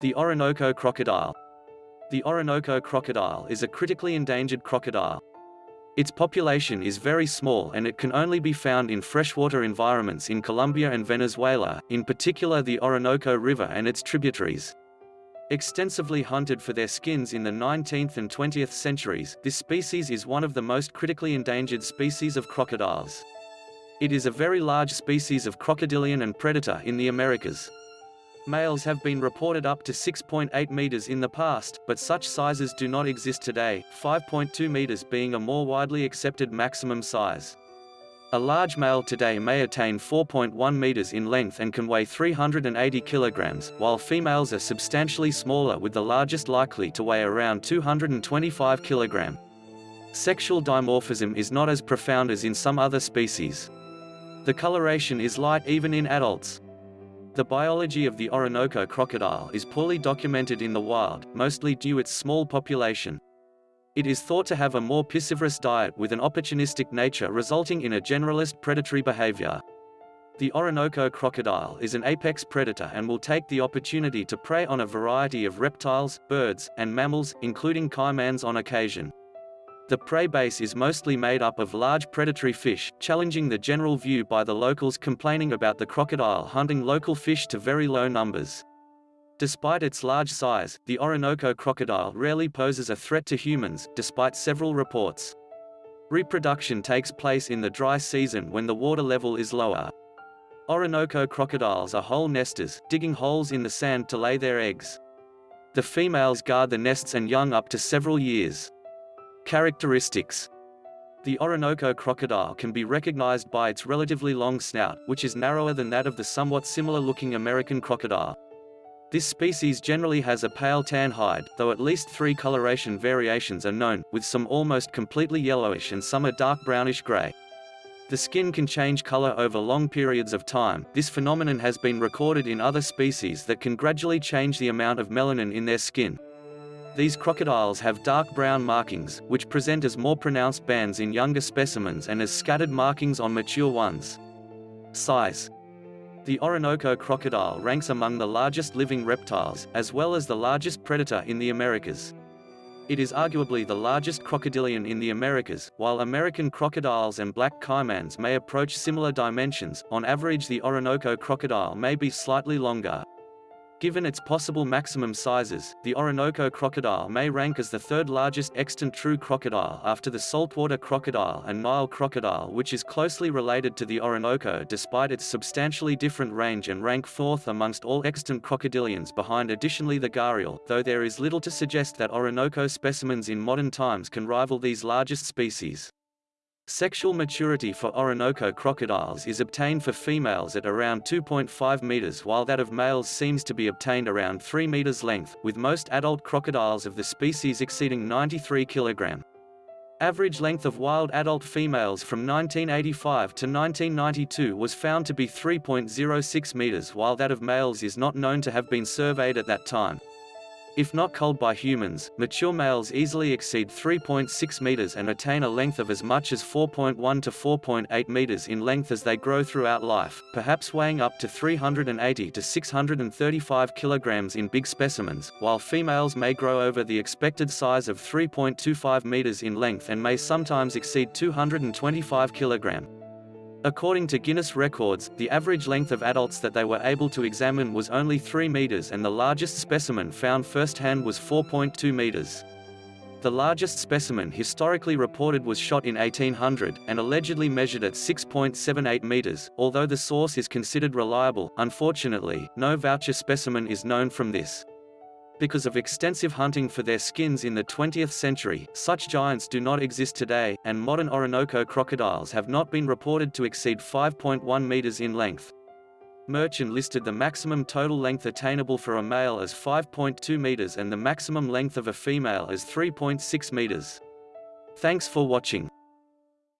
The Orinoco crocodile. The Orinoco crocodile is a critically endangered crocodile. Its population is very small and it can only be found in freshwater environments in Colombia and Venezuela, in particular the Orinoco River and its tributaries. Extensively hunted for their skins in the 19th and 20th centuries, this species is one of the most critically endangered species of crocodiles. It is a very large species of crocodilian and predator in the Americas. Males have been reported up to 6.8 meters in the past, but such sizes do not exist today, 5.2 meters being a more widely accepted maximum size. A large male today may attain 4.1 meters in length and can weigh 380 kilograms, while females are substantially smaller with the largest likely to weigh around 225 kilogram. Sexual dimorphism is not as profound as in some other species. The coloration is light even in adults. The biology of the Orinoco crocodile is poorly documented in the wild, mostly due its small population. It is thought to have a more piscivorous diet with an opportunistic nature resulting in a generalist predatory behavior. The Orinoco crocodile is an apex predator and will take the opportunity to prey on a variety of reptiles, birds, and mammals, including caimans on occasion. The prey base is mostly made up of large predatory fish, challenging the general view by the locals complaining about the crocodile hunting local fish to very low numbers. Despite its large size, the Orinoco crocodile rarely poses a threat to humans, despite several reports. Reproduction takes place in the dry season when the water level is lower. Orinoco crocodiles are hole nesters, digging holes in the sand to lay their eggs. The females guard the nests and young up to several years. Characteristics The Orinoco crocodile can be recognized by its relatively long snout, which is narrower than that of the somewhat similar-looking American crocodile. This species generally has a pale tan hide, though at least three coloration variations are known, with some almost completely yellowish and some a dark brownish-gray. The skin can change color over long periods of time. This phenomenon has been recorded in other species that can gradually change the amount of melanin in their skin. These crocodiles have dark brown markings, which present as more pronounced bands in younger specimens and as scattered markings on mature ones. Size The Orinoco crocodile ranks among the largest living reptiles, as well as the largest predator in the Americas. It is arguably the largest crocodilian in the Americas, while American crocodiles and black caimans may approach similar dimensions, on average the Orinoco crocodile may be slightly longer. Given its possible maximum sizes, the Orinoco crocodile may rank as the third largest extant true crocodile after the saltwater crocodile and Nile crocodile which is closely related to the Orinoco despite its substantially different range and rank fourth amongst all extant crocodilians behind additionally the gharial, though there is little to suggest that Orinoco specimens in modern times can rival these largest species. Sexual maturity for Orinoco crocodiles is obtained for females at around 2.5 meters while that of males seems to be obtained around 3 meters length, with most adult crocodiles of the species exceeding 93 kilogram. Average length of wild adult females from 1985 to 1992 was found to be 3.06 meters while that of males is not known to have been surveyed at that time. If not culled by humans, mature males easily exceed 3.6 meters and attain a length of as much as 4.1 to 4.8 meters in length as they grow throughout life, perhaps weighing up to 380 to 635 kilograms in big specimens, while females may grow over the expected size of 3.25 meters in length and may sometimes exceed 225 kilogram. According to Guinness records, the average length of adults that they were able to examine was only 3 meters and the largest specimen found firsthand was 4.2 meters. The largest specimen historically reported was shot in 1800, and allegedly measured at 6.78 meters, although the source is considered reliable, unfortunately, no voucher specimen is known from this. Because of extensive hunting for their skins in the 20th century, such giants do not exist today, and modern Orinoco crocodiles have not been reported to exceed 5.1 meters in length. Merchant listed the maximum total length attainable for a male as 5.2 meters and the maximum length of a female as 3.6 meters. Thanks for watching.